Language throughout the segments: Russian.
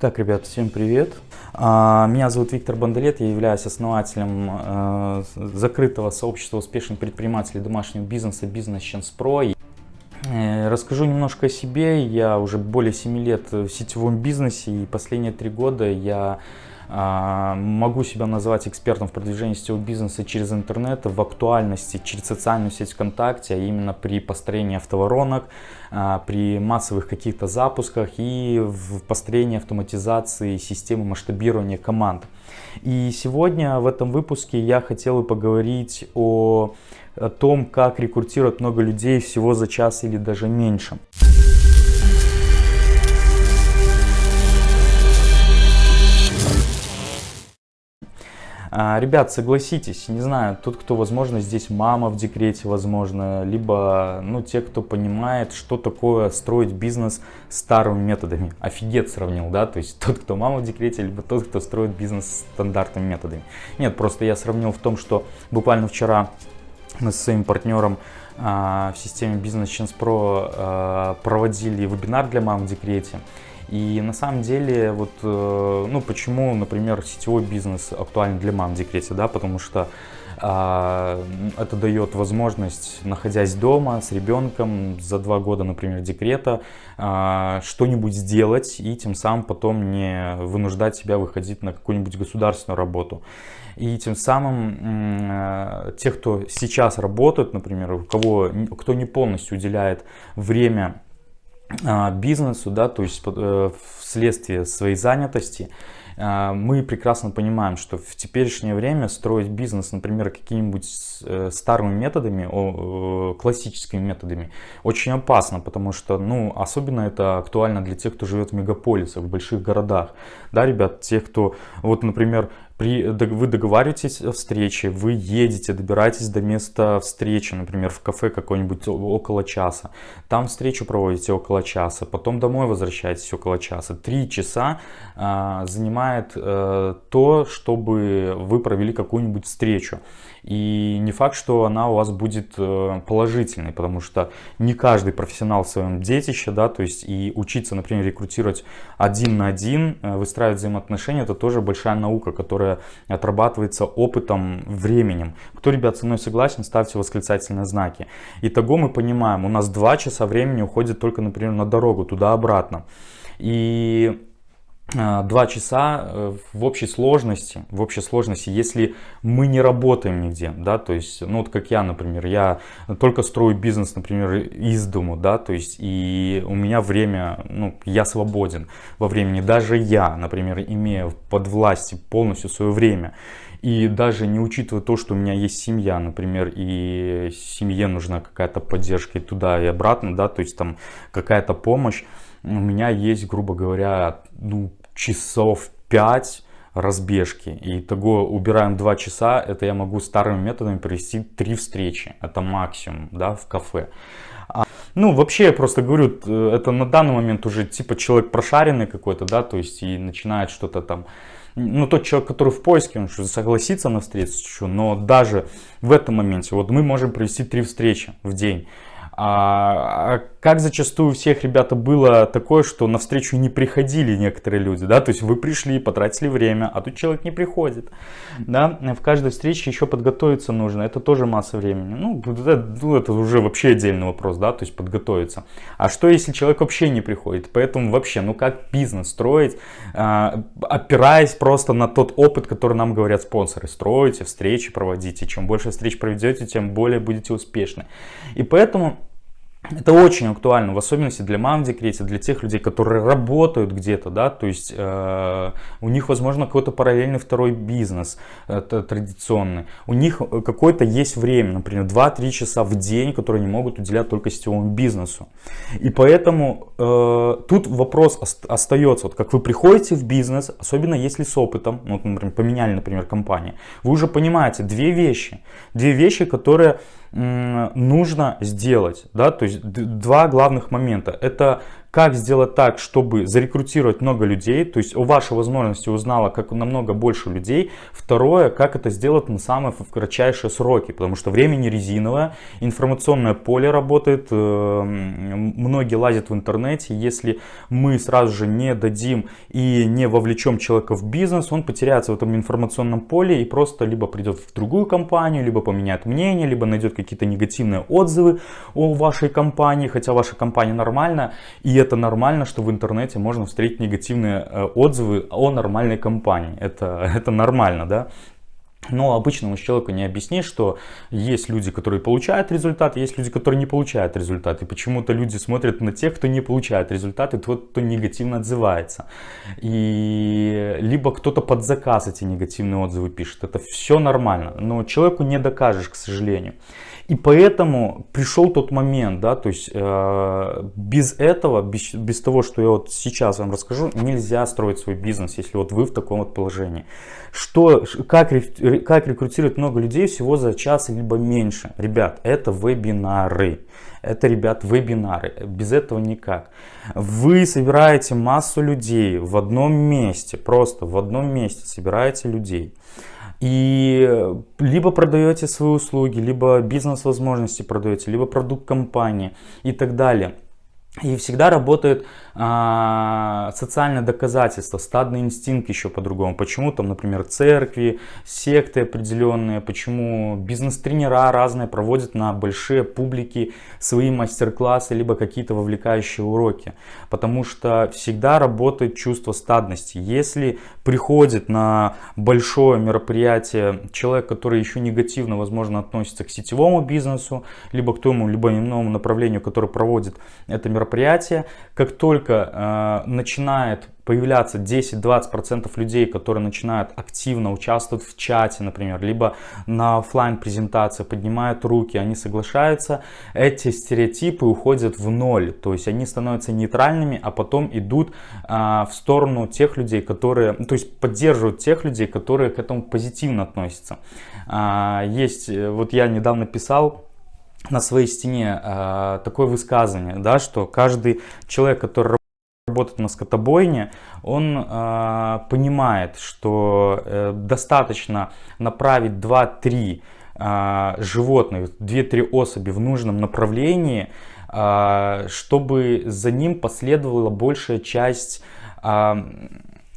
Так, ребят, всем привет. А, меня зовут Виктор Бандалет, я являюсь основателем э, закрытого сообщества успешных предпринимателей домашнего бизнеса Chance Pro. Э, расскажу немножко о себе. Я уже более 7 лет в сетевом бизнесе и последние 3 года я могу себя назвать экспертом в продвижении сетевого бизнеса через интернет, в актуальности через социальную сеть ВКонтакте, а именно при построении автоворонок, а, при массовых каких-то запусках и в построении автоматизации системы масштабирования команд. И сегодня в этом выпуске я хотел бы поговорить о, о том, как рекрутировать много людей всего за час или даже меньше. Ребят, согласитесь, не знаю, тот, кто, возможно, здесь мама в декрете, возможно, либо, ну, те, кто понимает, что такое строить бизнес старыми методами. Офигеть сравнил, да, то есть тот, кто мама в декрете, либо тот, кто строит бизнес стандартными методами. Нет, просто я сравнил в том, что буквально вчера мы со своим партнером а, в системе Business Chance Pro а, проводили вебинар для мам в декрете. И на самом деле, вот, э, ну, почему, например, сетевой бизнес актуален для мам в декрете, да, потому что а, это дает возможность, находясь дома с ребенком за два года, например, декрета, а, что-нибудь сделать и тем самым потом не вынуждать себя выходить на какую-нибудь государственную работу. И тем самым те, кто сейчас работает, например, у кого, кто не полностью уделяет время бизнесу, да, то есть э, вследствие своей занятости, а, мы прекрасно понимаем, что в теперешнее время строить бизнес, например, какими-нибудь э, старыми методами, классическими методами, очень опасно, потому что, ну, особенно это актуально для тех, кто живет в мегаполисах, в больших городах. Да, ребят, те, кто, вот, например, при, вы договариваетесь о встрече, вы едете, добираетесь до места встречи, например, в кафе какой-нибудь около часа. Там встречу проводите около часа, потом домой возвращаетесь около часа. Три часа а, занимает а, то, чтобы вы провели какую-нибудь встречу. И не факт, что она у вас будет э, положительной, потому что не каждый профессионал в своем детище, да, то есть и учиться, например, рекрутировать один на один, э, выстраивать взаимоотношения, это тоже большая наука, которая отрабатывается опытом, временем. Кто, ребят, со мной согласен, ставьте восклицательные знаки. Итого мы понимаем, у нас два часа времени уходит только, например, на дорогу, туда-обратно. И а, два часа э, в общей сложности, в общей сложности, если мы не работаем нигде, да, то есть, ну вот как я, например, я только строю бизнес, например, из дому, да, то есть, и у меня время, ну, я свободен во времени, даже я, например, имея под властью полностью свое время, и даже не учитывая то, что у меня есть семья, например, и семье нужна какая-то поддержка и туда, и обратно, да, то есть там какая-то помощь, у меня есть, грубо говоря, ну, часов 5 разбежки. И того убираем 2 часа, это я могу старыми методами провести 3 встречи. Это максимум, да, в кафе. А, ну, вообще, я просто говорю, это на данный момент уже типа человек прошаренный какой-то, да, то есть и начинает что-то там ну, тот человек, который в поиске, он что, согласится на встречу, но даже в этом моменте, вот мы можем провести три встречи в день. А, а как зачастую у всех ребята было такое, что на встречу не приходили некоторые люди, да, то есть вы пришли, потратили время, а тут человек не приходит, да, в каждой встрече еще подготовиться нужно, это тоже масса времени, ну это, ну, это уже вообще отдельный вопрос, да, то есть подготовиться. А что если человек вообще не приходит, поэтому вообще, ну как бизнес строить, а, опираясь просто на тот опыт, который нам говорят спонсоры, строите, встречи проводите, чем больше встреч проведете, тем более будете успешны. И поэтому это очень актуально, в особенности для мам в декрете, для тех людей, которые работают где-то, да, то есть э, у них, возможно, какой-то параллельный второй бизнес это традиционный. У них какое-то есть время, например, 2-3 часа в день, которые они могут уделять только сетевому бизнесу. И поэтому э, тут вопрос остается, вот как вы приходите в бизнес, особенно если с опытом, ну, вот, например, поменяли, например, компанию, вы уже понимаете две вещи, две вещи, которые нужно сделать, да, то есть два главных момента. Это как сделать так, чтобы зарекрутировать много людей, то есть о вашей возможности узнала как намного больше людей. Второе, как это сделать на самые кратчайшие сроки, потому что времени резиновое, информационное поле работает, э, многие лазят в интернете, если мы сразу же не дадим и не вовлечем человека в бизнес, он потеряется в этом информационном поле и просто либо придет в другую компанию, либо поменяет мнение, либо найдет какие-то негативные отзывы о вашей компании, хотя ваша компания нормальная, и это нормально, что в интернете можно встретить негативные э, отзывы о нормальной компании. Это, это нормально, да. Но обычному человеку не объяснишь, что есть люди, которые получают результат, есть люди, которые не получают результат. И почему-то люди смотрят на тех, кто не получает результат, и тот, кто негативно отзывается. И либо кто-то под заказ эти негативные отзывы пишет. Это все нормально, но человеку не докажешь, к сожалению. И поэтому пришел тот момент, да, то есть э, без этого, без, без того, что я вот сейчас вам расскажу, нельзя строить свой бизнес, если вот вы в таком вот положении. Что, как, как рекрутировать много людей всего за час либо меньше? Ребят, это вебинары. Это, ребят, вебинары. Без этого никак. Вы собираете массу людей в одном месте, просто в одном месте собираете людей. И либо продаете свои услуги, либо бизнес-возможности продаете, либо продукт компании и так далее. И всегда работает а, социальное доказательство, стадный инстинкт еще по-другому. Почему там, например, церкви, секты определенные, почему бизнес-тренера разные проводят на большие публики свои мастер-классы, либо какие-то вовлекающие уроки. Потому что всегда работает чувство стадности. Если приходит на большое мероприятие человек, который еще негативно, возможно, относится к сетевому бизнесу, либо к тому, либо иному направлению, которое проводит это мероприятие, как только э, начинает появляться 10-20% людей, которые начинают активно участвовать в чате, например, либо на офлайн презентации, поднимают руки, они соглашаются, эти стереотипы уходят в ноль, то есть они становятся нейтральными, а потом идут а, в сторону тех людей, которые, то есть поддерживают тех людей, которые к этому позитивно относятся. А, есть, э, вот я недавно писал, на своей стене э, такое высказывание, да, что каждый человек, который работает на скотобойне, он э, понимает, что э, достаточно направить 2-3 э, животных, 2-3 особи в нужном направлении, э, чтобы за ним последовала большая часть э,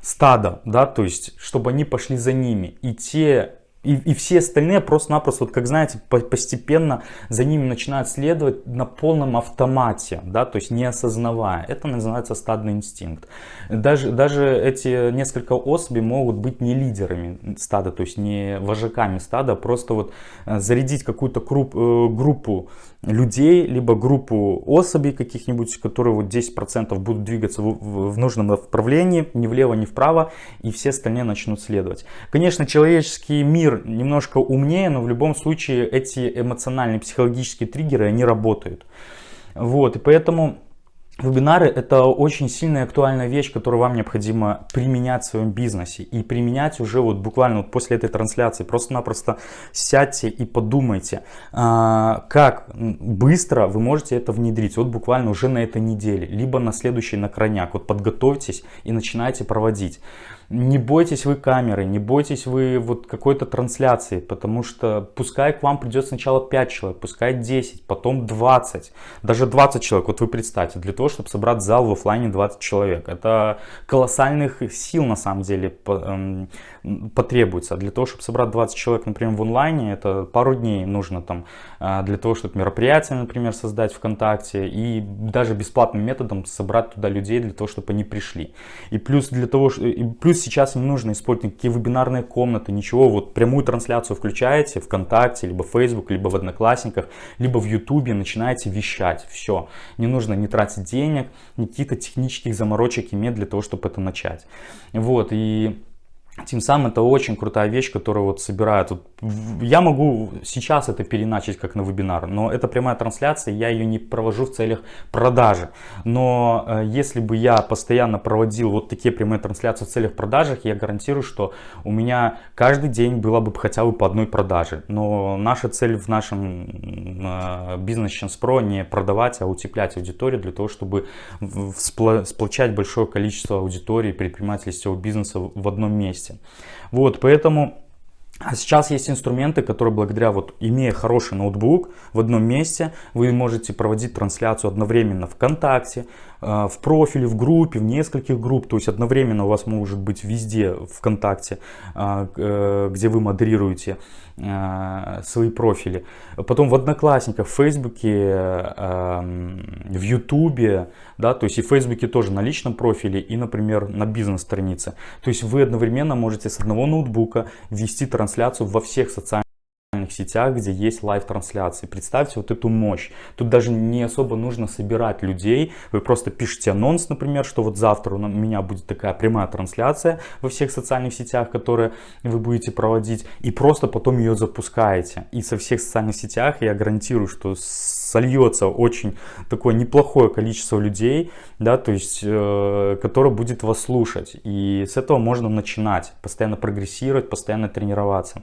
стада, да, то есть чтобы они пошли за ними. И те и, и все остальные просто-напросто, вот как знаете, постепенно за ними начинают следовать на полном автомате, да, то есть не осознавая. Это называется стадный инстинкт. Даже, даже эти несколько особей могут быть не лидерами стада, то есть не вожаками стада, а просто вот э, зарядить какую-то э, группу людей, либо группу особей каких-нибудь, которые вот 10% будут двигаться в, в нужном направлении, ни влево, ни вправо, и все остальные начнут следовать. Конечно, человеческий мир немножко умнее, но в любом случае эти эмоциональные, психологические триггеры, они работают. Вот, и поэтому Вебинары – это очень сильная актуальная вещь, которую вам необходимо применять в своем бизнесе. И применять уже вот буквально вот после этой трансляции. Просто-напросто сядьте и подумайте, а, как быстро вы можете это внедрить. Вот буквально уже на этой неделе, либо на следующий на крайняк. Вот подготовьтесь и начинайте проводить. Не бойтесь вы камеры, не бойтесь вы вот какой-то трансляции, потому что пускай к вам придет сначала 5 человек, пускай 10, потом 20, даже 20 человек. Вот вы представьте, для того, чтобы собрать зал в офлайне 20 человек. Это колоссальных сил на самом деле эм, потребуется. Для того, чтобы собрать 20 человек, например, в онлайне, это пару дней нужно там а, для того, чтобы мероприятие, например, создать ВКонтакте и даже бесплатным методом собрать туда людей для того, чтобы они пришли. И плюс для того, и плюс сейчас не нужно использовать никакие вебинарные комнаты, ничего, вот прямую трансляцию включаете ВКонтакте, либо Facebook, либо в Одноклассниках, либо в Ютубе, начинаете вещать, все. Не нужно не тратить денег, ни каких-то технических заморочек иметь для того, чтобы это начать. Вот, и тем самым это очень крутая вещь, которая вот собирает. Вот я могу сейчас это переначить как на вебинар, но это прямая трансляция, я ее не провожу в целях продажи. Но э, если бы я постоянно проводил вот такие прямые трансляции в целях продажи, я гарантирую, что у меня каждый день было бы хотя бы по одной продаже. Но наша цель в нашем бизнес Chance Pro не продавать, а утеплять аудиторию для того, чтобы сплочать большое количество аудитории предпринимателей сетевого бизнеса в одном месте. Вот, поэтому а сейчас есть инструменты, которые благодаря, вот, имея хороший ноутбук в одном месте, вы можете проводить трансляцию одновременно ВКонтакте, в профиле, в группе, в нескольких групп. То есть одновременно у вас может быть везде ВКонтакте, э, э, где вы модерируете свои профили. Потом в Одноклассниках, в Фейсбуке, в Ютубе, да, то есть и в Фейсбуке тоже на личном профиле и, например, на бизнес-странице. То есть вы одновременно можете с одного ноутбука вести трансляцию во всех социальных сетях, где есть live-трансляции. Представьте вот эту мощь. Тут даже не особо нужно собирать людей. Вы просто пишете анонс, например, что вот завтра у меня будет такая прямая трансляция во всех социальных сетях, которые вы будете проводить. И просто потом ее запускаете. И со всех социальных сетях я гарантирую, что сольется очень такое неплохое количество людей, да, то есть, э, которое будет вас слушать. И с этого можно начинать, постоянно прогрессировать, постоянно тренироваться.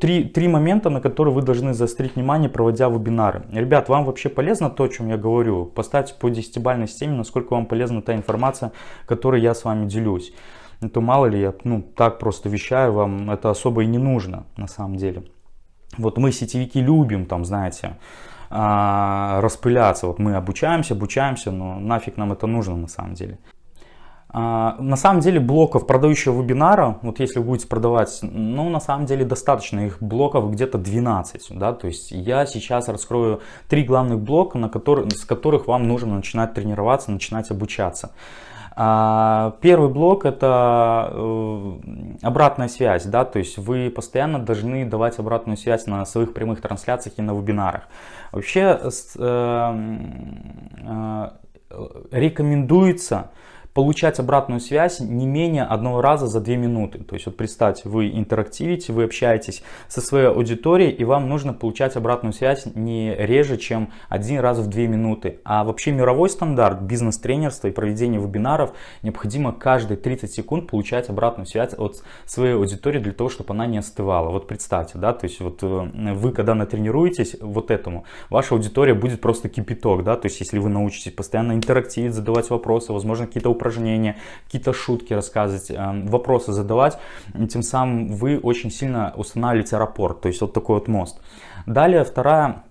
Три, три момента, на которые вы должны заострить внимание, проводя вебинары. Ребят, вам вообще полезно то, о чем я говорю? Поставьте по десятибалльной системе, насколько вам полезна та информация, которой я с вами делюсь. Это мало ли, я ну, так просто вещаю, вам это особо и не нужно на самом деле. Вот мы сетевики любим, там, знаете, а, распыляться. Вот мы обучаемся, обучаемся, но нафиг нам это нужно на самом деле. А, на самом деле блоков продающего вебинара, вот если вы будете продавать, ну на самом деле достаточно, их блоков где-то 12, да, то есть я сейчас раскрою три главных блока, на которые, с которых вам нужно начинать тренироваться, начинать обучаться. А, первый блок это э, обратная связь, да, то есть вы постоянно должны давать обратную связь на своих прямых трансляциях и на вебинарах. Вообще э, э, рекомендуется получать обратную связь не менее одного раза за две минуты. То есть вот представьте, вы интерактивите, вы общаетесь со своей аудиторией, и вам нужно получать обратную связь не реже, чем один раз в две минуты. А вообще мировой стандарт бизнес-тренерства и проведения вебинаров необходимо каждые 30 секунд получать обратную связь от своей аудитории для того, чтобы она не остывала. Вот представьте, да, то есть вот э, вы когда натренируетесь вот этому, ваша аудитория будет просто кипяток, да, то есть если вы научитесь постоянно интерактивить, задавать вопросы, возможно какие-то упражнения, какие-то шутки рассказывать, эм, вопросы задавать. Тем самым вы очень сильно устанавливаете рапорт, то есть вот такой вот мост. Далее вторая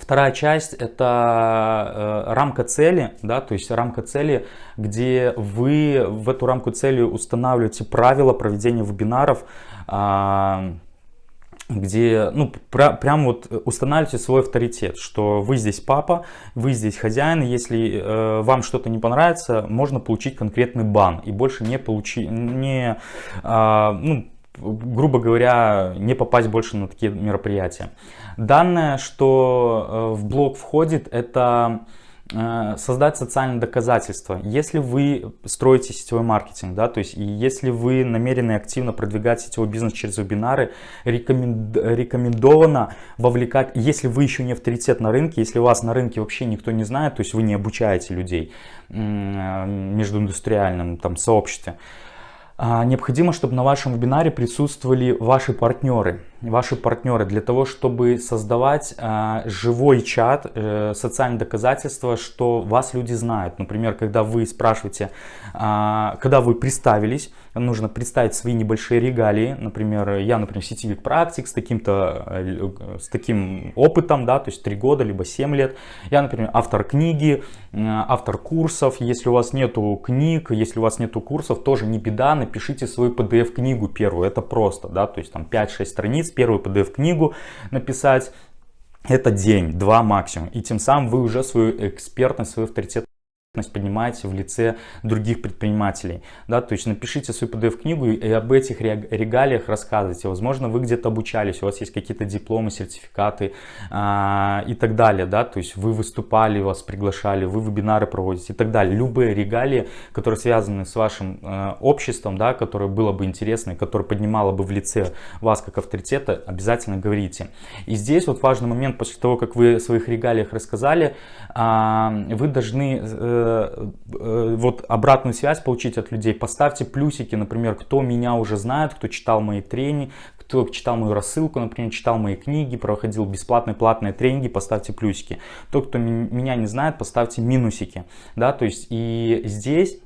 Вторая часть это э, рамка цели, да, то есть рамка цели, где вы в эту рамку цели устанавливаете правила проведения вебинаров, э, где, ну, пр прям вот устанавливаете свой авторитет, что вы здесь папа, вы здесь хозяин, если э, вам что-то не понравится, можно получить конкретный бан и больше не получить, не, э, ну, грубо говоря, не попасть больше на такие мероприятия. Данное, что э, в блог входит, это Э, создать социальное доказательство. Если вы строите сетевой маркетинг, да, то есть если вы намерены активно продвигать сетевой бизнес через вебинары, рекоменд, рекомендовано вовлекать, если вы еще не авторитет на рынке, если вас на рынке вообще никто не знает, то есть вы не обучаете людей э, междуиндустриальном там сообществе, а, необходимо, чтобы на вашем вебинаре присутствовали ваши партнеры. Ваши партнеры для того, чтобы создавать а, живой чат, э, социальные доказательства, что вас люди знают. Например, когда вы спрашиваете, а, когда вы представились, нужно представить свои небольшие регалии. Например, я, например, сетевик практик с, таким-то, э, с таким опытом, да, то есть 3 года, либо 7 лет. Я, например, автор книги, автор курсов. Если у вас нету книг, если у вас нету курсов, тоже не беда, напишите свою PDF-книгу первую. Это просто, да, то есть там 5-6 страниц, первую PDF-книгу написать. Это день, два максимум. И тем самым вы уже свою экспертность, свой авторитет поднимаете в лице других предпринимателей, да, то есть напишите свою PDF-книгу и об этих регалиях рассказывайте, возможно, вы где-то обучались, у вас есть какие-то дипломы, сертификаты а, и так далее, да, то есть вы выступали, вас приглашали, вы вебинары проводите и так далее, любые регалии, которые связаны с вашим э, обществом, да, которое было бы интересно, которое поднимало бы в лице вас как авторитета, обязательно говорите. И здесь вот важный момент, после того, как вы о своих регалиях рассказали, э, вы должны Э, вот обратную связь получить от людей, поставьте плюсики, например, кто меня уже знает, кто читал мои тренинги, кто читал мою рассылку, например, читал мои книги, проходил бесплатные платные тренинги, поставьте плюсики. Тот, кто меня не знает, поставьте минусики. Да, то есть и здесь Э,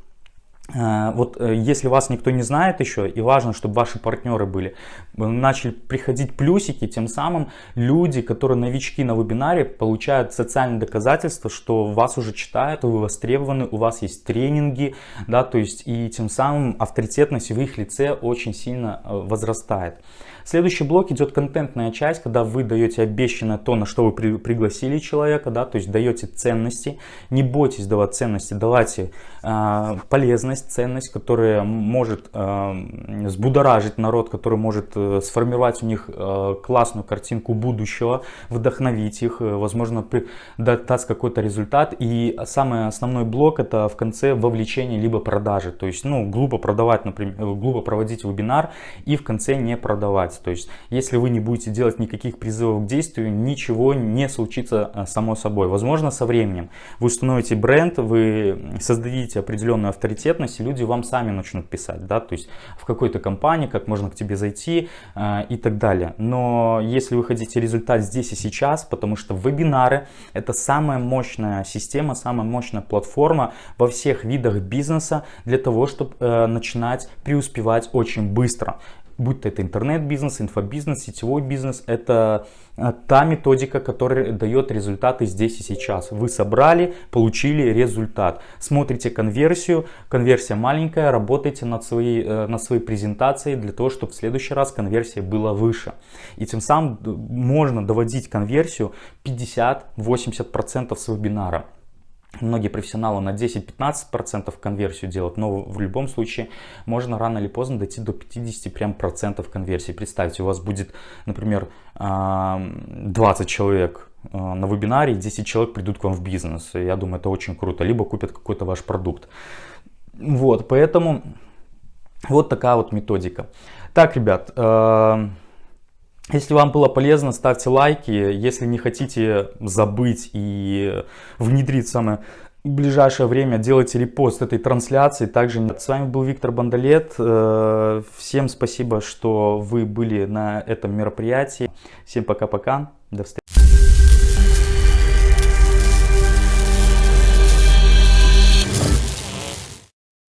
вот э, если вас никто не знает еще, и важно, чтобы ваши партнеры были, начали приходить плюсики, тем самым люди, которые новички на вебинаре, получают социальные доказательства, что вас уже читают, вы востребованы, у вас есть тренинги, да, то есть и тем самым авторитетность в их лице очень сильно э, возрастает. Следующий блок идет контентная часть, когда вы даете обещанное то, на что вы при, пригласили человека, да, то есть даете ценности. Не бойтесь давать ценности, давайте э, полезность, ценность, которая может э, взбудоражить народ, который может э, сформировать у них э, классную картинку будущего, вдохновить их, э, возможно, при, дать какой-то результат. И самый основной блок это в конце вовлечение либо продажи. То есть, ну, глупо продавать, например, глупо проводить вебинар и в конце не продавать. То есть, если вы не будете делать никаких призывов к действию, ничего не случится а, само собой. Возможно, со временем вы установите бренд, вы создадите определенную авторитетность, и люди вам сами начнут писать, да, то есть в какой-то компании, как можно к тебе зайти э, и так далее. Но если вы хотите результат здесь и сейчас, потому что вебинары это самая мощная система, самая мощная платформа во всех видах бизнеса для того, чтобы э, начинать преуспевать очень быстро будь то это интернет-бизнес, инфобизнес, сетевой бизнес, это э, та методика, которая дает результаты здесь и сейчас. Вы собрали, получили результат. Смотрите конверсию, конверсия маленькая, работайте над своей, э, над своей презентацией для того, чтобы в следующий раз конверсия была выше. И тем самым э, можно доводить конверсию 50-80% с вебинара. Многие профессионалы на 10-15% конверсию делают, но в любом случае можно рано или поздно дойти до 50 прям процентов конверсии. Представьте, у вас будет, например, 20 человек на вебинаре, и 10 человек придут к вам в бизнес. Я думаю, это очень круто. Либо купят какой-то ваш продукт. Вот, поэтому вот такая вот методика. Так, ребят, если вам было полезно, ставьте лайки. Если не хотите забыть и внедрить самое ближайшее время, делайте репост этой трансляции. Также с вами был Виктор Бандалет. Э, всем спасибо, что вы были на этом мероприятии. Всем пока-пока. До встречи.